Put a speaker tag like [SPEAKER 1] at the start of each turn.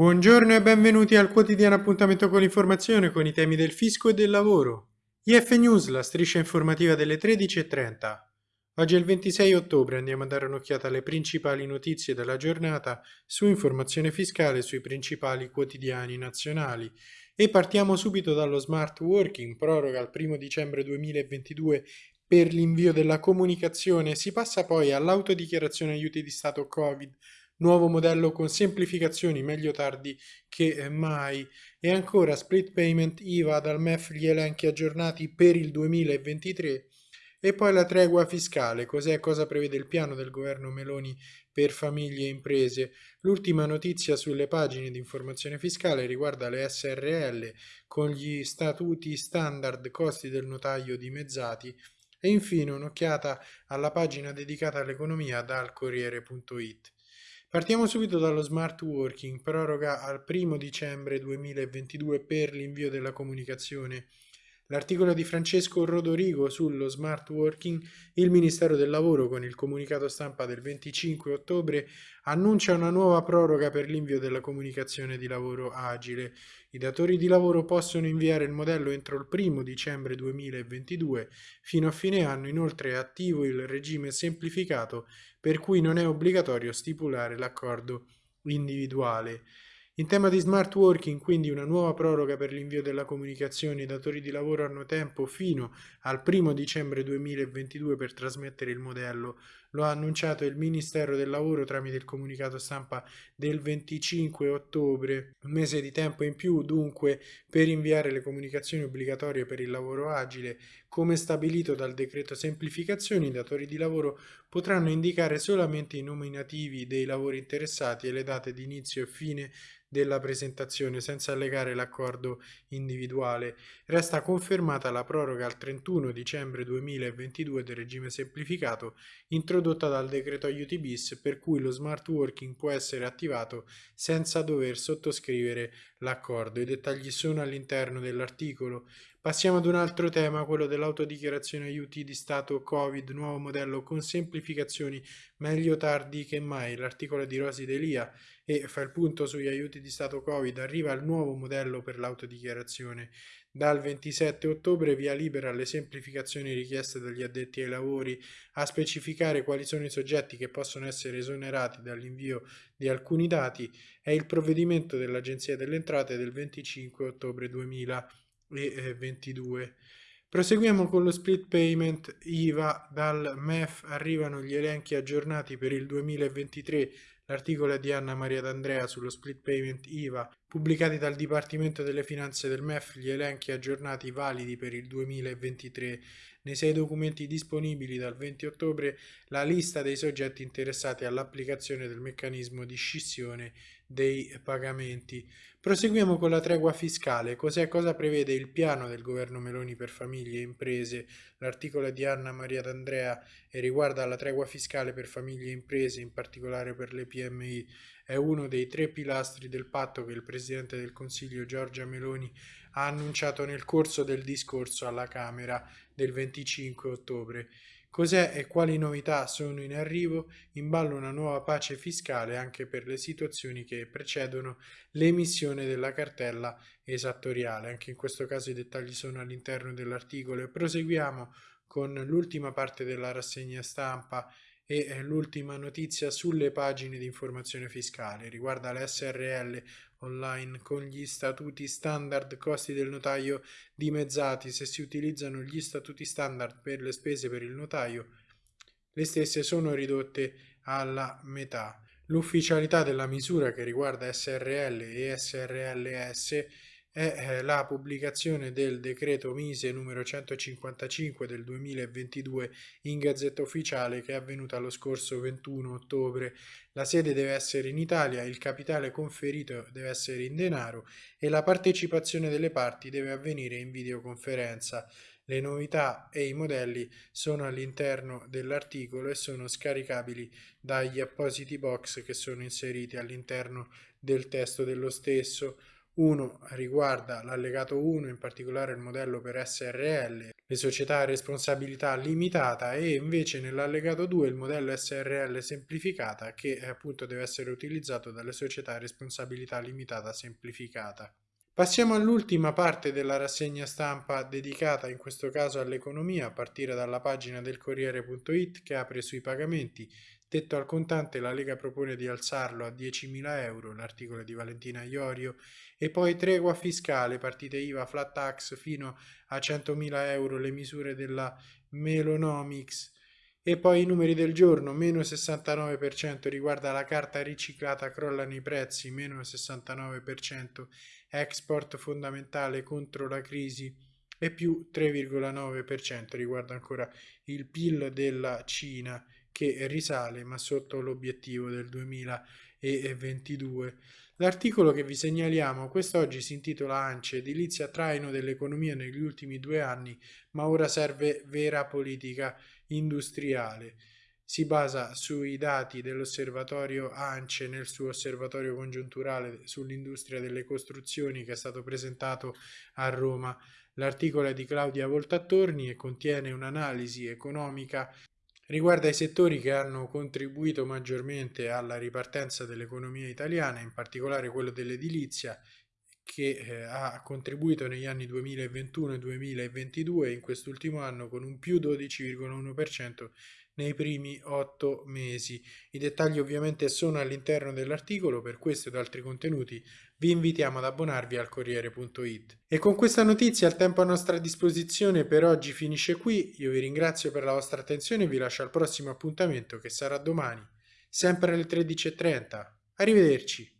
[SPEAKER 1] Buongiorno e benvenuti al quotidiano appuntamento con l'informazione con i temi del fisco e del lavoro. IF News, la striscia informativa delle 13.30. Oggi è il 26 ottobre, andiamo a dare un'occhiata alle principali notizie della giornata su informazione fiscale sui principali quotidiani nazionali. E partiamo subito dallo smart working, proroga al 1 dicembre 2022 per l'invio della comunicazione, si passa poi all'autodichiarazione aiuti di Stato Covid nuovo modello con semplificazioni meglio tardi che mai e ancora split payment IVA dal MEF gli elenchi aggiornati per il 2023 e poi la tregua fiscale, cos'è cosa prevede il piano del governo Meloni per famiglie e imprese. L'ultima notizia sulle pagine di informazione fiscale riguarda le SRL con gli statuti standard costi del notaio dimezzati e infine un'occhiata alla pagina dedicata all'economia dal Corriere.it. Partiamo subito dallo smart working, proroga al 1 dicembre 2022 per l'invio della comunicazione L'articolo di Francesco Rodorigo sullo smart working, il Ministero del Lavoro con il comunicato stampa del 25 ottobre annuncia una nuova proroga per l'invio della comunicazione di lavoro agile. I datori di lavoro possono inviare il modello entro il 1 dicembre 2022. Fino a fine anno inoltre è attivo il regime semplificato per cui non è obbligatorio stipulare l'accordo individuale. In tema di smart working, quindi una nuova proroga per l'invio della comunicazione, i datori di lavoro hanno tempo fino al 1 dicembre 2022 per trasmettere il modello. Lo ha annunciato il Ministero del Lavoro tramite il comunicato stampa del 25 ottobre. Un mese di tempo in più dunque per inviare le comunicazioni obbligatorie per il lavoro agile. Come stabilito dal decreto semplificazioni, i datori di lavoro potranno indicare solamente i nominativi dei lavori interessati e le date di inizio e fine della presentazione senza allegare l'accordo individuale. Resta confermata la proroga al 31 dicembre 2022 del regime semplificato introdotta dal decreto aiuti bis per cui lo smart working può essere attivato senza dover sottoscrivere l'accordo. I dettagli sono all'interno dell'articolo. Passiamo ad un altro tema, quello dell'autodichiarazione aiuti di Stato Covid, nuovo modello con semplificazioni meglio tardi che mai. L'articolo di Rosi Delia e fa il punto sugli aiuti di Stato Covid, arriva il nuovo modello per l'autodichiarazione. Dal 27 ottobre via libera alle semplificazioni richieste dagli addetti ai lavori a specificare quali sono i soggetti che possono essere esonerati dall'invio di alcuni dati è il provvedimento dell'Agenzia delle Entrate del 25 ottobre 2022. Proseguiamo con lo split payment IVA. Dal MEF arrivano gli elenchi aggiornati per il 2023 L'articolo è di Anna Maria D'Andrea sullo split payment IVA, pubblicati dal Dipartimento delle Finanze del MEF gli elenchi aggiornati validi per il 2023. Nei sei documenti disponibili dal 20 ottobre la lista dei soggetti interessati all'applicazione del meccanismo di scissione dei pagamenti. Proseguiamo con la tregua fiscale. Cos'è cosa prevede il piano del governo Meloni per famiglie e imprese? L'articolo di Anna Maria D'Andrea riguarda la tregua fiscale per famiglie e imprese, in particolare per le PMI. È uno dei tre pilastri del patto che il Presidente del Consiglio Giorgia Meloni ha annunciato nel corso del discorso alla Camera del 25 ottobre. Cos'è e quali novità sono in arrivo? In ballo una nuova pace fiscale anche per le situazioni che precedono l'emissione della cartella esattoriale. Anche in questo caso i dettagli sono all'interno dell'articolo e proseguiamo con l'ultima parte della rassegna stampa e eh, l'ultima notizia sulle pagine di informazione fiscale riguarda le SRL online con gli statuti standard costi del notaio dimezzati. Se si utilizzano gli statuti standard per le spese per il notaio le stesse sono ridotte alla metà. L'ufficialità della misura che riguarda SRL e SRLS è eh, la pubblicazione del decreto Mise numero 155 del 2022 in Gazzetta Ufficiale che è avvenuta lo scorso 21 ottobre. La sede deve essere in Italia, il capitale conferito deve essere in denaro e la partecipazione delle parti deve avvenire in videoconferenza. Le novità e i modelli sono all'interno dell'articolo e sono scaricabili dagli appositi box che sono inseriti all'interno del testo dello stesso. Uno riguarda l'allegato 1, in particolare il modello per SRL, le società a responsabilità limitata e invece nell'allegato 2 il modello SRL semplificata che appunto deve essere utilizzato dalle società a responsabilità limitata semplificata. Passiamo all'ultima parte della rassegna stampa dedicata in questo caso all'economia a partire dalla pagina del Corriere.it che apre sui pagamenti. Tetto al contante, la Lega propone di alzarlo a 10.000 euro, l'articolo di Valentina Iorio, e poi tregua fiscale, partite IVA, flat tax fino a 100.000 euro, le misure della Melonomics, e poi i numeri del giorno, meno 69% riguarda la carta riciclata, crollano i prezzi, meno 69%, export fondamentale contro la crisi e più 3,9% riguarda ancora il PIL della Cina che risale ma sotto l'obiettivo del 2022. L'articolo che vi segnaliamo quest'oggi si intitola ANCE, edilizia traino dell'economia negli ultimi due anni, ma ora serve vera politica industriale. Si basa sui dati dell'osservatorio ANCE nel suo osservatorio congiunturale sull'industria delle costruzioni che è stato presentato a Roma. L'articolo è di Claudia Voltattorni e contiene un'analisi economica riguarda i settori che hanno contribuito maggiormente alla ripartenza dell'economia italiana, in particolare quello dell'edilizia, che eh, ha contribuito negli anni 2021 e 2022 in quest'ultimo anno con un più 12,1% nei primi otto mesi. I dettagli ovviamente sono all'interno dell'articolo, per questo ed altri contenuti vi invitiamo ad abbonarvi al Corriere.it. E con questa notizia il tempo a nostra disposizione per oggi finisce qui, io vi ringrazio per la vostra attenzione e vi lascio al prossimo appuntamento che sarà domani, sempre alle 13.30. Arrivederci!